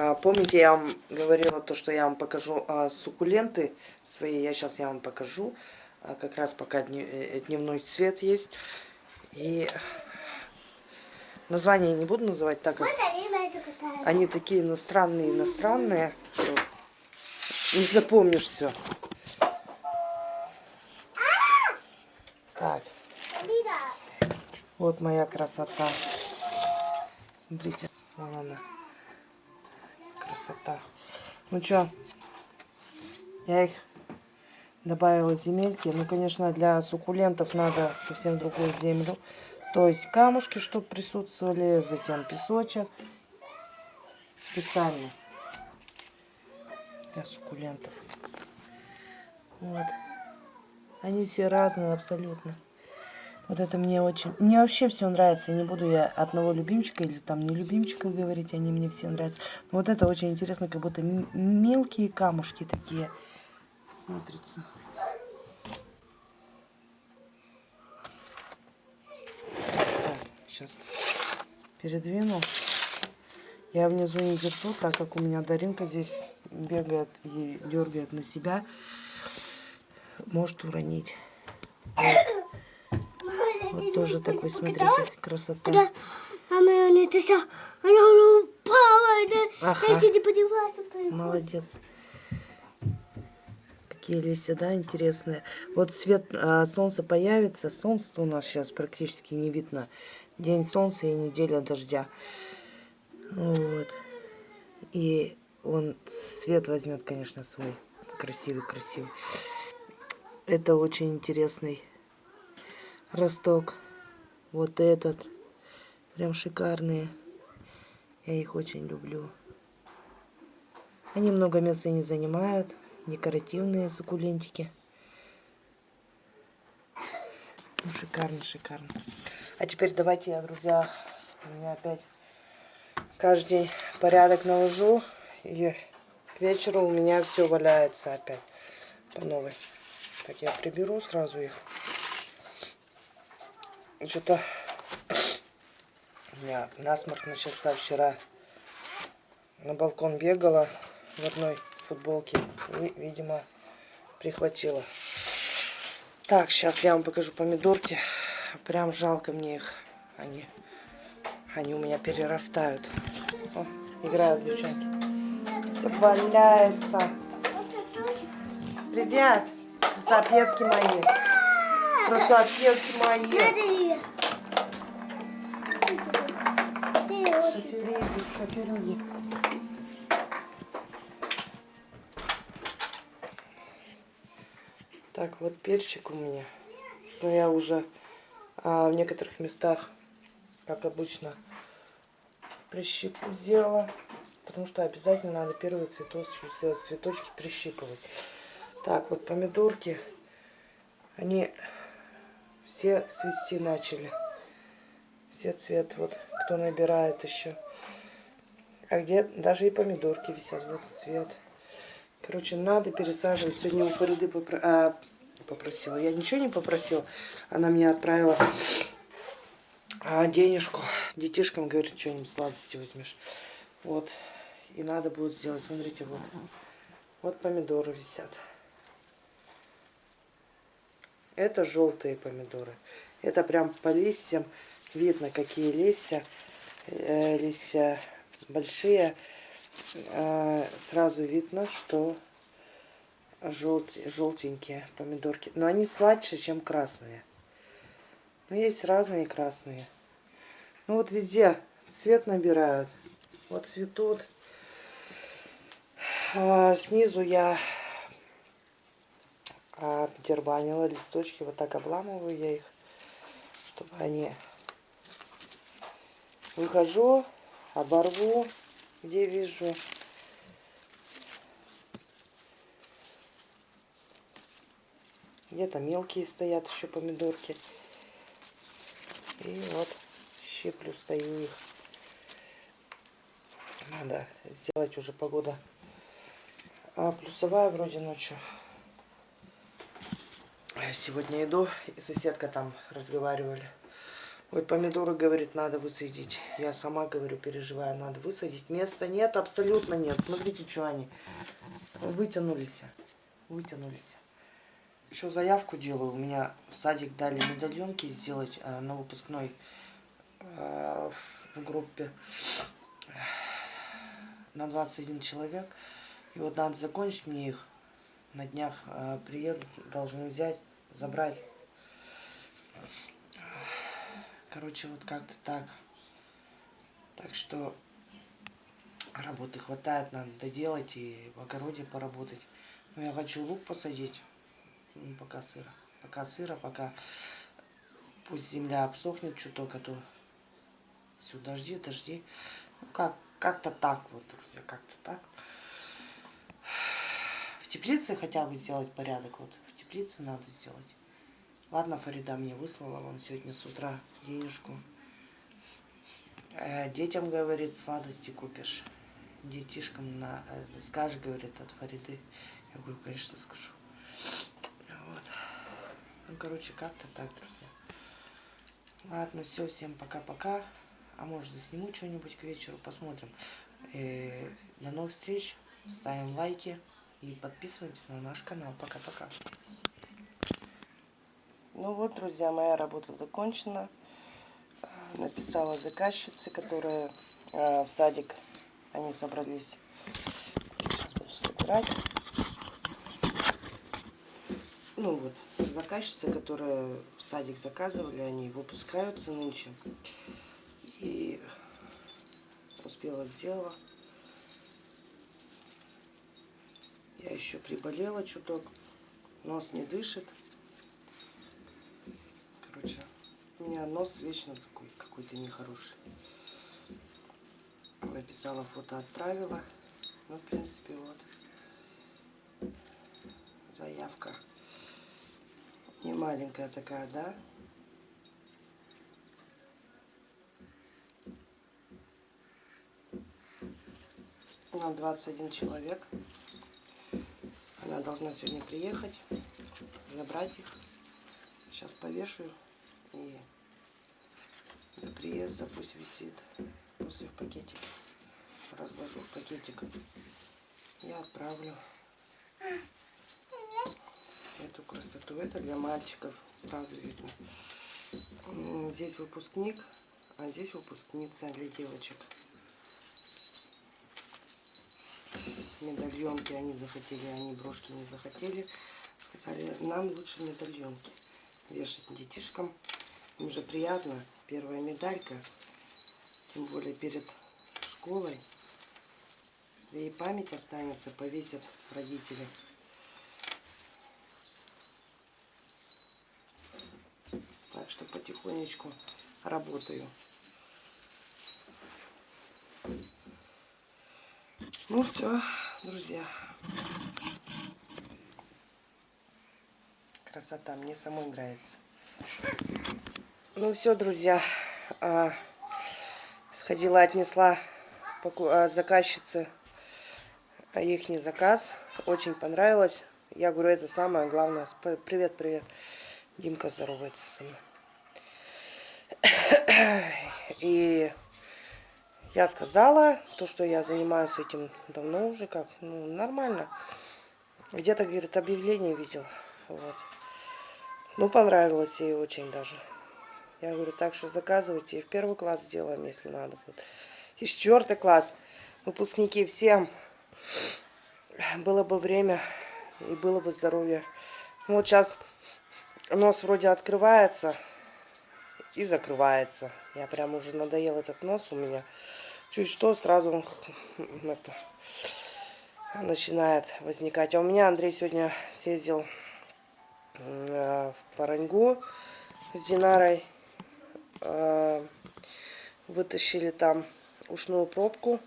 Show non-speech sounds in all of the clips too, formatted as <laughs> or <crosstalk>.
А, помните, я вам говорила то, что я вам покажу а, суккуленты свои. Я сейчас я вам покажу. А, как раз пока дни, э, дневной свет есть. И название не буду называть так, как они такие иностранные, иностранные, что не запомнишь все. Так. Вот моя красота. Смотрите, вон она красота. Ну что, я их добавила земельки. Ну, конечно, для суккулентов надо совсем другую землю. То есть камушки, чтобы присутствовали, затем песочек. Специально для суккулентов. Вот. Они все разные абсолютно. Вот это мне очень... Мне вообще все нравится. Не буду я одного любимчика или там не любимчика говорить. Они мне все нравятся. Но вот это очень интересно. Как будто мелкие камушки такие смотрятся. Так, сейчас передвину. Я внизу не держу, так как у меня Даринка здесь бегает и дергает на себя. Может уронить. Вот. Тоже такой, смотрите, красота. Да. Мама, это все, она упала, да, ага. сиди подеваться. Молодец. Какие листья, да, интересные. Вот свет а, солнца появится, солнце у нас сейчас практически не видно. День солнца и неделя дождя. Вот. И он свет возьмет, конечно, свой красивый-красивый. Это очень интересный росток. Вот этот. Прям шикарные. Я их очень люблю. Они много места не занимают. Декоративные суккулентики. Ну, шикарно, шикарно. А теперь давайте я, друзья, у меня опять каждый порядок наложу. И к вечеру у меня все валяется опять по новой. Так, я приберу сразу их. Что-то меня насморк начался вчера. На балкон бегала в одной футболке и, видимо, прихватила. Так, сейчас я вам покажу помидорки. Прям жалко мне их. Они, они у меня перерастают. О, играют девчонки. Все валяется. Привет, красотки мои. Красотки мои. Шоферуги. Так, вот перчик у меня. Но я уже а, в некоторых местах, как обычно, прищипку сделала. Потому что обязательно надо первые цветочки, цветочки прищипывать. Так, вот помидорки, они все цвести начали. Все цвет, вот кто набирает еще. А где даже и помидорки висят. Вот цвет. Короче, надо пересаживать. Сегодня у Фариды попро... а, попросила. Я ничего не попросила. Она мне отправила а, денежку. Детишкам, говорит, что-нибудь сладости возьмешь. Вот. И надо будет сделать. Смотрите, вот. Вот помидоры висят. Это желтые помидоры. Это прям по листьям видно, какие листья. Э, листья большие, э, сразу видно, что желт, желтенькие помидорки. Но они сладче, чем красные. Но есть разные красные. Ну вот везде цвет набирают. Вот цветут. А, снизу я обдербанила листочки. Вот так обламываю я их, чтобы они... Выхожу, оборву, где вижу. Где-то мелкие стоят еще помидорки. И вот щиплю, стою их. Надо сделать уже погода. А плюсовая вроде ночью. Сегодня иду, и соседка там разговаривали. Ой, помидоры, говорит, надо высадить. Я сама, говорю, переживаю, надо высадить. Места нет, абсолютно нет. Смотрите, что они вытянулись. Вытянулись. Еще заявку делаю. У меня в садик дали медальонки сделать э, на выпускной э, в группе на 21 человек. И вот надо закончить мне их. На днях э, приедут, должны взять, забрать. Короче, вот как-то так. Так что работы хватает, надо доделать и в огороде поработать. Но я хочу лук посадить. Ну, пока сыро. Пока сыро, пока пусть земля обсохнет чуток, а то все дожди, дожди. Ну как, как-то так вот, друзья, как-то так. В теплице хотя бы сделать порядок. Вот в теплице надо сделать. Ладно, Фарида мне выслала вам сегодня с утра денежку. Э, детям, говорит, сладости купишь. Детишкам на, э, скажешь, говорит, от Фариды. Я говорю, конечно, скажу. Вот. Ну, короче, как-то так, друзья. Ладно, все, всем пока-пока. А может, засниму что-нибудь к вечеру, посмотрим. Э, до новых встреч. Ставим лайки и подписываемся на наш канал. Пока-пока. Ну вот, друзья, моя работа закончена. А, написала заказчице, которая э, в садик, они собрались сейчас буду собирать. Ну вот, заказчица, которая в садик заказывали, они выпускаются нынче. И успела сделала. Я еще приболела чуток. Нос не дышит. У меня нос вечно такой какой-то нехороший. Написала фото, отправила. Ну, в принципе, вот. Заявка. Не маленькая такая, да? Нам 21 человек. Она должна сегодня приехать, забрать их. Сейчас повешаю и до приезда пусть висит. После в пакетике. Разложу в пакетик. И отправлю эту красоту. Это для мальчиков. Сразу видно. Здесь выпускник, а здесь выпускница для девочек. Медальонки они захотели, они брошки не захотели. Сказали, нам лучше медальонки вешать детишкам. Им же приятно. Первая медалька. Тем более перед школой. Да и память останется, повесят родители. Так что потихонечку работаю. Ну все, друзья. Красота, мне самой нравится. Ну все, друзья, а, сходила, отнесла а, заказчице а, их не заказ. Очень понравилось. Я говорю, это самое главное. Привет, привет. Димка здоровается со мной. <coughs> И я сказала, то, что я занимаюсь этим давно уже, как, ну, нормально. Где-то, говорит, объявление видел. Вот. Ну, понравилось ей очень даже. Я говорю, так что заказывайте. И в первый класс сделаем, если надо будет. И четвертый класс. Выпускники всем. Было бы время и было бы здоровье. Вот сейчас нос вроде открывается и закрывается. Я прям уже надоел этот нос у меня. Чуть что, сразу он <laughs> это, начинает возникать. А у меня Андрей сегодня съездил э, в Параньгу с Динарой. Э, вытащили там ушную пробку.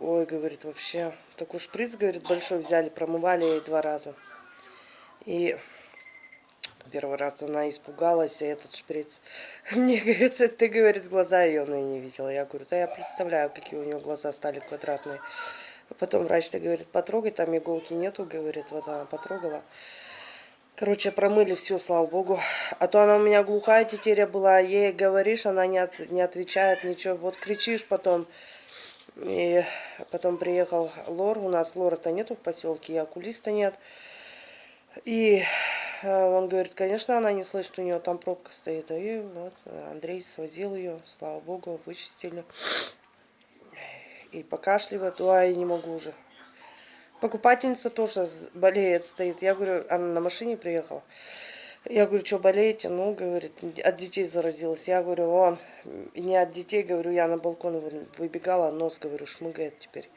Ой, говорит, вообще, такой шприц, говорит, большой взяли, промывали ей два раза. И первый раз она испугалась, и этот шприц. <laughs> Мне, говорит, ты, говорит, глаза ее она не видела. Я говорю, да я представляю, какие у нее глаза стали квадратные. Потом врач-то говорит, потрогай, там иголки нету, говорит, вот она потрогала. Короче, промыли все, слава богу. А то она у меня глухая тетеря была. Ей говоришь, она не, от, не отвечает ничего. Вот кричишь потом. И потом приехал Лор. У нас Лора-то нету в поселке, и окулиста нет. И э, он говорит, конечно, она не слышит, у нее там пробка стоит. И вот Андрей свозил ее, слава богу, вычистили. И покашливает, ой, не могу уже. Покупательница тоже болеет, стоит. Я говорю, она на машине приехала. Я говорю, что болеете? Ну, говорит, от детей заразилась. Я говорю, он, не от детей, говорю, я на балкон выбегала, нос, говорю, шмыгает теперь.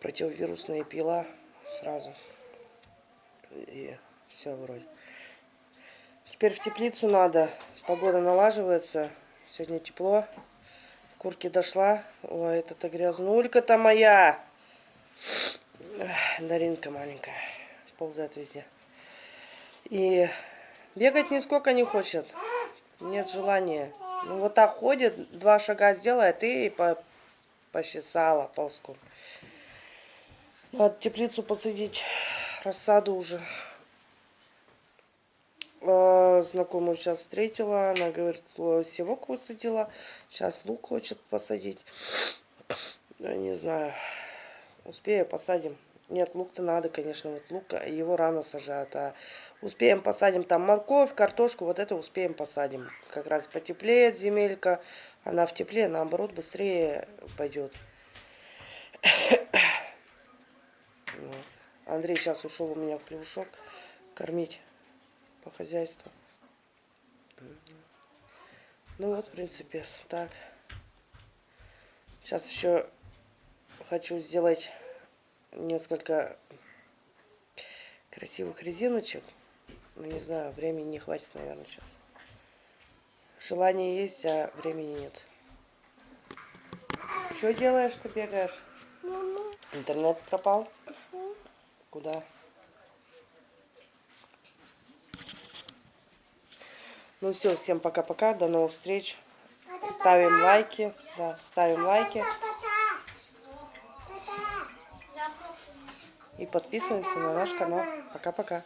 Противовирусные пила сразу. И все вроде. Теперь в теплицу надо. Погода налаживается. Сегодня тепло. В курке дошла. Ой, это-то грязнулька-то моя. Даринка маленькая. Ползает везде. И бегать нисколько не хочет. Нет желания. Ну вот так ходит, два шага сделает и по почесала ползком. Надо теплицу посадить, рассаду уже. А, знакомую сейчас встретила, она говорит, севок высадила, сейчас лук хочет посадить. Я не знаю, успею, посадим. Нет, лук-то надо, конечно, вот лук, его рано сажают. А успеем посадим там морковь, картошку, вот это успеем посадим. Как раз потеплеет земелька, она в тепле, наоборот, быстрее пойдет. Андрей сейчас ушел у меня в хлебушок кормить по хозяйству. Ну вот, в принципе, так. Сейчас еще хочу сделать несколько красивых резиночек. Ну, не знаю, времени не хватит, наверное, сейчас. Желание есть, а времени нет. Что делаешь, ты бегаешь? Интернет пропал? Куда? Ну все, всем пока-пока, до новых встреч. Ставим лайки, да, ставим лайки. И подписываемся на наш канал. Пока-пока.